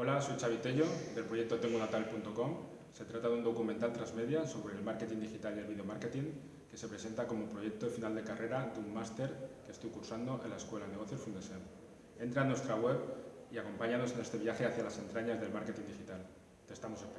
Hola, soy Xavi del proyecto tengonatal.com. Se trata de un documental transmedia sobre el marketing digital y el video marketing que se presenta como proyecto de final de carrera de un máster que estoy cursando en la Escuela de Negocios Fundesem. Entra en nuestra web y acompáñanos en este viaje hacia las entrañas del marketing digital. Te estamos esperando.